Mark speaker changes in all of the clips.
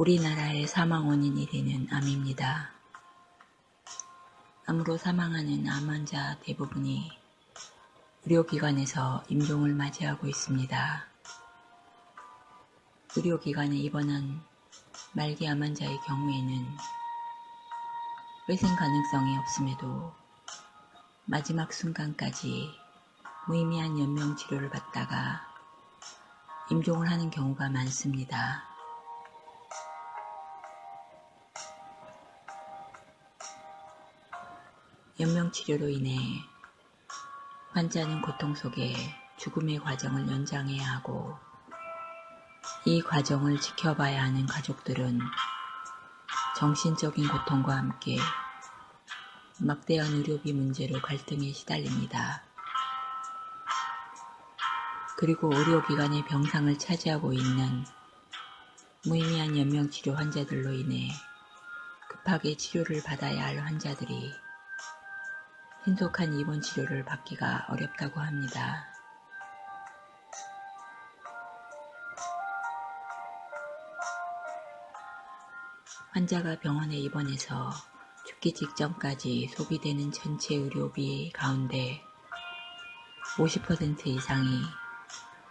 Speaker 1: 우리나라의 사망 원인이 되는 암입니다. 암으로 사망하는 암 환자 대부분이 의료기관에서 임종을 맞이하고 있습니다. 의료기관에 입원한 말기 암 환자의 경우에는 회생 가능성이 없음에도 마지막 순간까지 무의미한 연명 치료를 받다가 임종을 하는 경우가 많습니다. 연명치료로 인해 환자는 고통 속에 죽음의 과정을 연장해야 하고 이 과정을 지켜봐야 하는 가족들은 정신적인 고통과 함께 막대한 의료비 문제로 갈등에 시달립니다. 그리고 의료기관의 병상을 차지하고 있는 무의미한 연명치료 환자들로 인해 급하게 치료를 받아야 할 환자들이 신속한 입원 치료를 받기가 어렵다고 합니다. 환자가 병원에 입원해서 죽기 직전까지 소비되는 전체 의료비 가운데 50% 이상이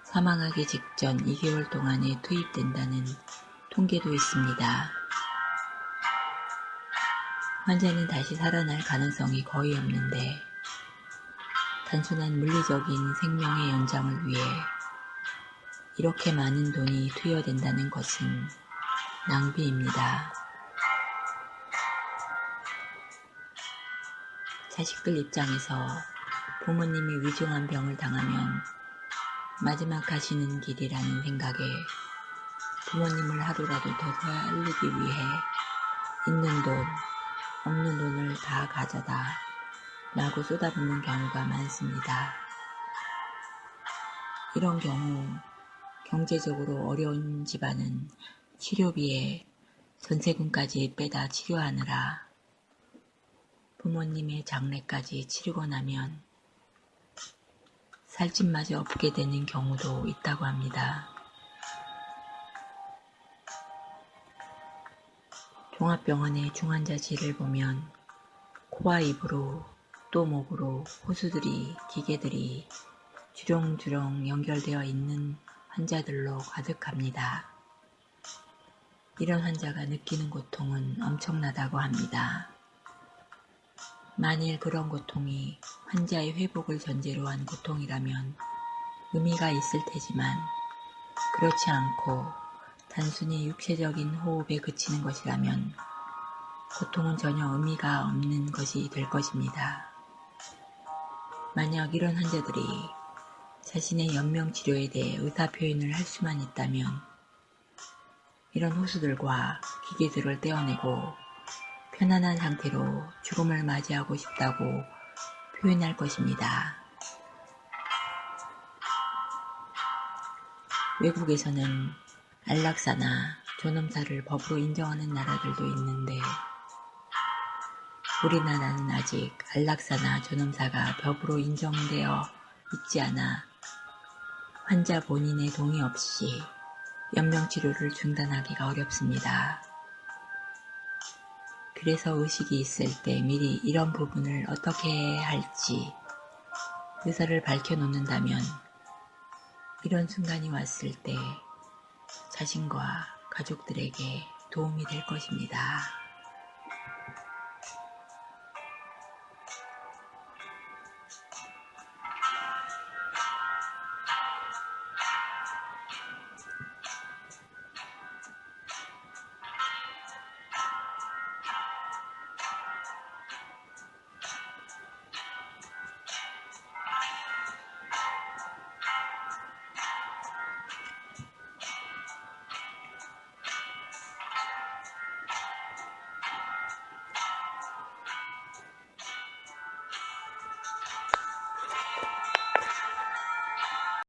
Speaker 1: 사망하기 직전 2개월 동안에 투입된다는 통계도 있습니다. 환자는 다시 살아날 가능성이 거의 없는데 단순한 물리적인 생명의 연장을 위해 이렇게 많은 돈이 투여된다는 것은 낭비입니다. 자식들 입장에서 부모님이 위중한 병을 당하면 마지막 가시는 길이라는 생각에 부모님을 하루라도 더 살리기 위해 있는 돈, 없는 돈을 다 가져다 라고 쏟아붓는 경우가 많습니다. 이런 경우 경제적으로 어려운 집안은 치료비에 전세금까지 빼다 치료하느라 부모님의 장례까지 치르고 나면 살집마저 없게 되는 경우도 있다고 합니다. 종합병원의 중환자실을 보면 코와 입으로 또 목으로 호수들이 기계들이 주렁주렁 연결되어 있는 환자들로 가득합니다. 이런 환자가 느끼는 고통은 엄청나다고 합니다. 만일 그런 고통이 환자의 회복을 전제로 한 고통이라면 의미가 있을 테지만 그렇지 않고 단순히 육체적인 호흡에 그치는 것이라면 고통은 전혀 의미가 없는 것이 될 것입니다. 만약 이런 환자들이 자신의 연명치료에 대해 의사표현을 할 수만 있다면 이런 호수들과 기계들을 떼어내고 편안한 상태로 죽음을 맞이하고 싶다고 표현할 것입니다. 외국에서는 안락사나 존엄사를 법으로 인정하는 나라들도 있는데 우리나라는 아직 안락사나 존엄사가 법으로 인정되어 있지 않아 환자 본인의 동의 없이 연명치료를 중단하기가 어렵습니다. 그래서 의식이 있을 때 미리 이런 부분을 어떻게 해야 할지 의사를 밝혀놓는다면 이런 순간이 왔을 때 자신과 가족들에게 도움이 될 것입니다.